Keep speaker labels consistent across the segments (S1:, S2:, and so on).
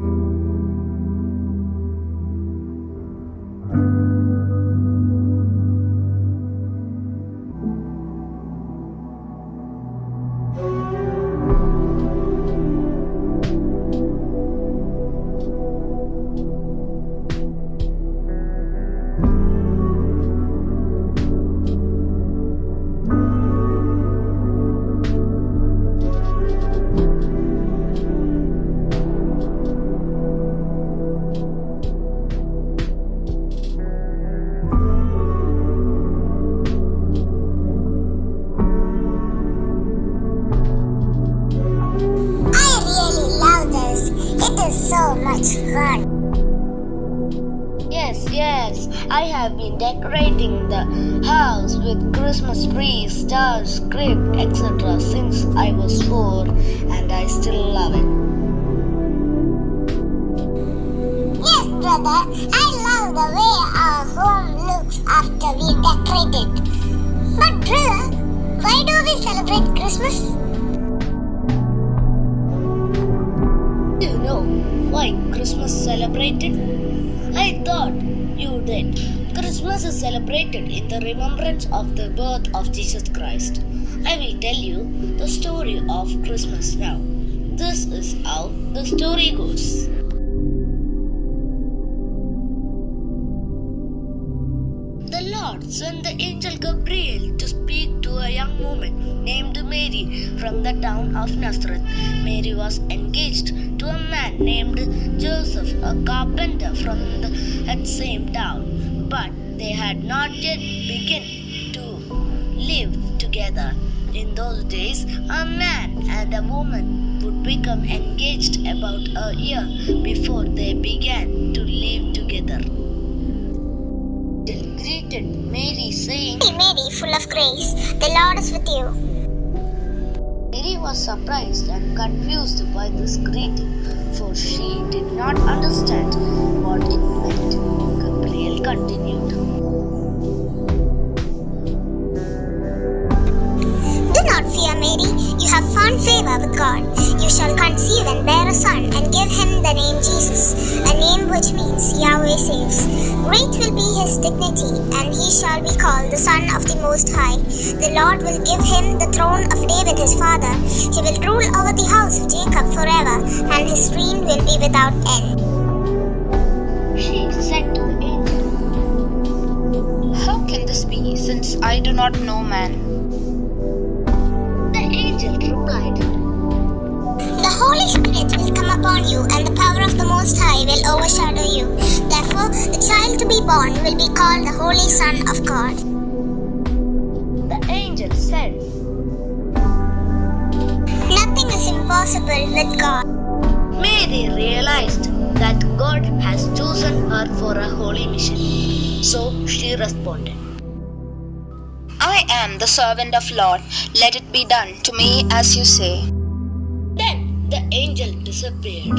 S1: I fun.
S2: Yes, yes, I have been decorating the house with Christmas trees, stars, script, etc. since I was four, and I still love it.
S1: Yes, brother. I love the way our home looks after we decorate it. But, brother, why do we celebrate Christmas?
S2: Celebrated? I thought you did. Christmas is celebrated in the remembrance of the birth of Jesus Christ. I will tell you the story of Christmas now. This is how the story goes. The Lord sent the angel Gabriel to speak to a young woman named Mary from the town of Nazareth. Mary was engaged to a man named Joseph, a carpenter from the, same town, but they had not yet begun to live together. In those days, a man and a woman would become engaged about a year before they began to live together greeted Mary, saying,
S1: Mary, full of grace, the Lord is with you.
S2: Mary was surprised and confused by this greeting, for she did not understand what it meant. Gabriel continued.
S1: Do not fear, Mary. You have found favor with God. Shall conceive and bear a son, and give him the name Jesus, a name which means Yahweh saves. Great will be his dignity, and he shall be called the Son of the Most High. The Lord will give him the throne of David his father. He will rule over the house of Jacob forever, and his reign will be without end.
S2: She said to the angel,
S3: How can this be, since I do not know man?
S2: The
S1: Holy Spirit will come upon you, and the power of the Most High will overshadow you. Therefore, the child to be born will be called the Holy Son of God.
S2: The angel said,
S1: Nothing is impossible with God.
S2: Mary realized that God has chosen her for a holy mission. So she responded.
S3: I am the servant of Lord. Let it be done to me as you say.
S2: The angel disappeared.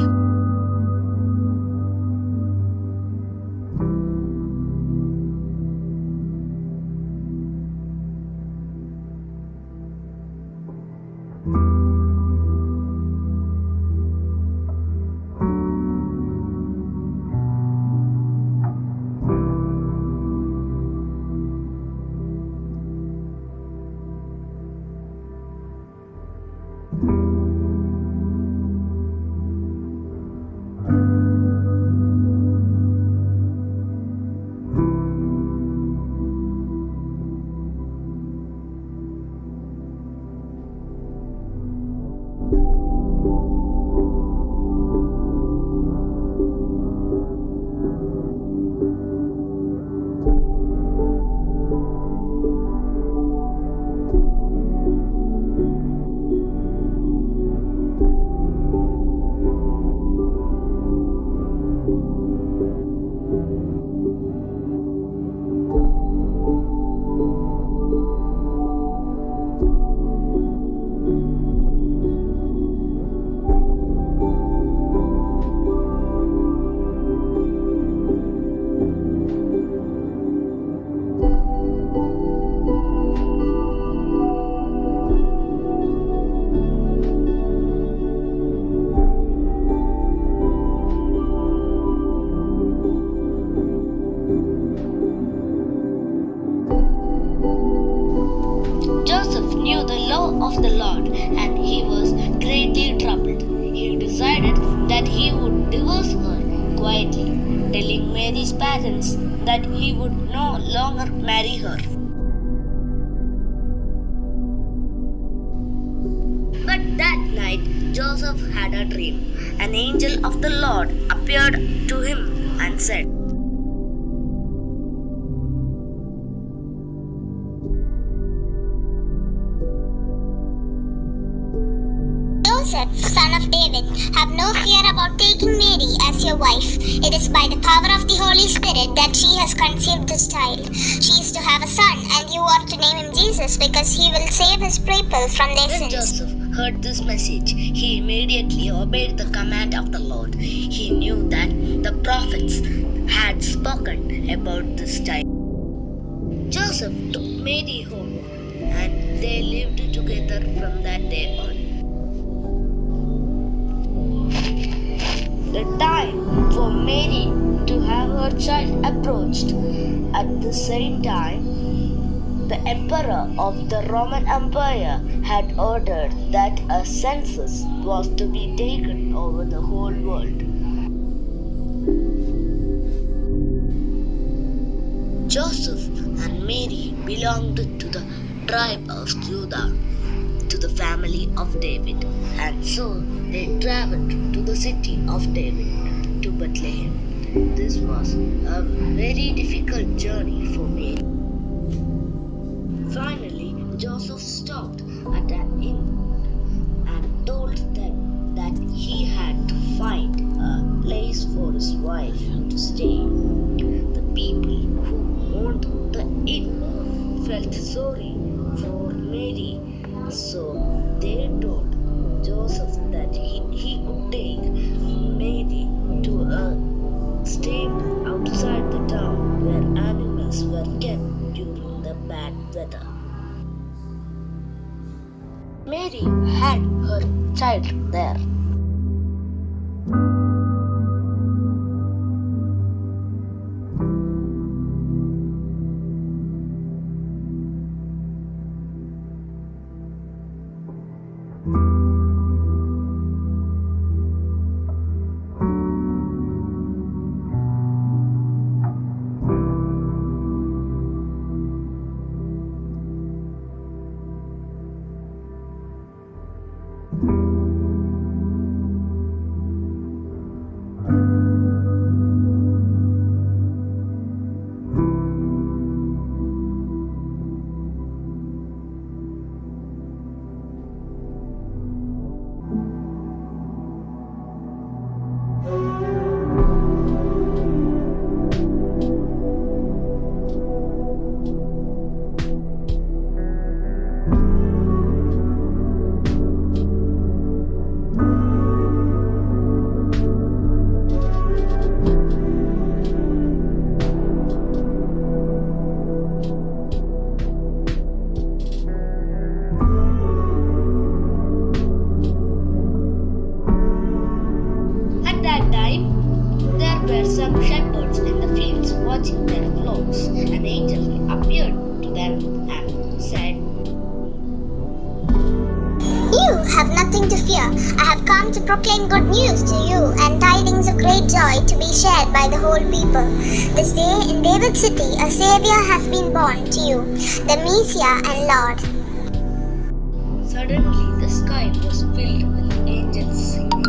S2: That he would no longer marry her. But that night Joseph had a dream. An angel of the Lord appeared to him and said,
S1: your wife. It is by the power of the Holy Spirit that she has conceived this child. She is to have a son, and you are to name him Jesus because he will save his people from their
S2: When
S1: sins.
S2: Joseph heard this message, he immediately obeyed the command of the Lord. He knew that the prophets had spoken about this child. Joseph took Mary home and they lived together from that day on. Her child approached. At the same time, the emperor of the Roman Empire had ordered that a census was to be taken over the whole world. Joseph and Mary belonged to the tribe of Judah, to the family of David, and so they traveled to the city of David, to Bethlehem. This was a very difficult journey for me. Finally, Joseph stopped at an inn and told them that he had to find a place for his wife to stay. The people who owned the inn felt sorry for Mary, so they outside the town where animals were kept during the bad weather. Mary had her child there.
S1: Come to proclaim good news to you and tidings of great joy to be shared by the whole people. This day in David's city a Savior has been born to you, the Messiah and Lord.
S2: Suddenly, the sky was filled with angels singing.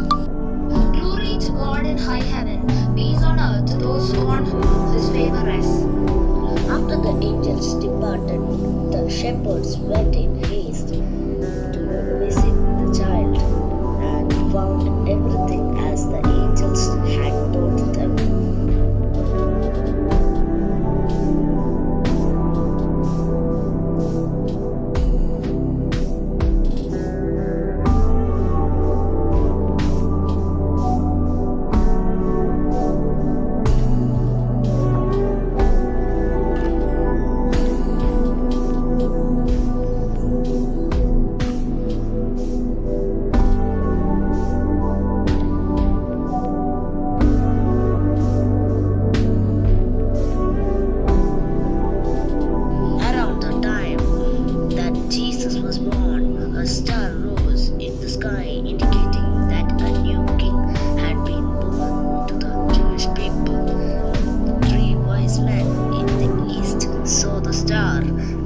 S3: Glory to God in high heaven, peace on earth to those on whom his favor rests.
S2: After the angels departed, the shepherds went in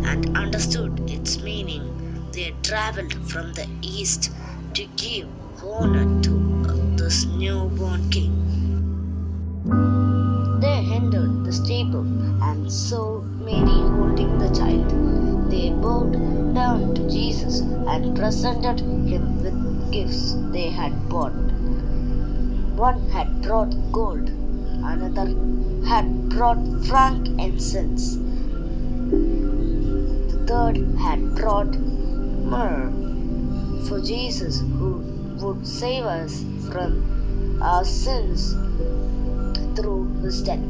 S2: and understood its meaning, they traveled from the east to give honor to this newborn king. They entered the stable and saw Mary holding the child. They bowed down to Jesus and presented him with gifts they had bought. One had brought gold, another had brought frankincense, had brought myrrh for Jesus, who would save us from our sins through his death.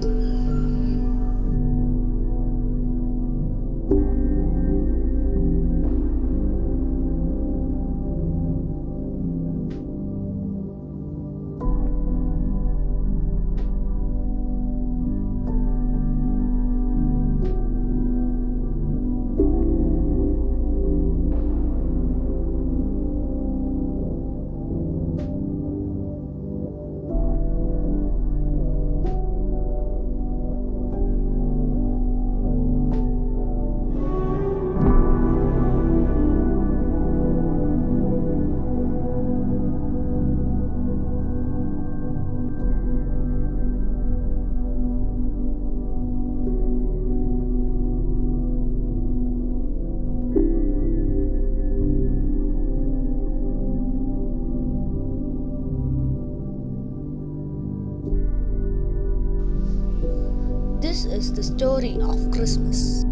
S2: The story of Christmas.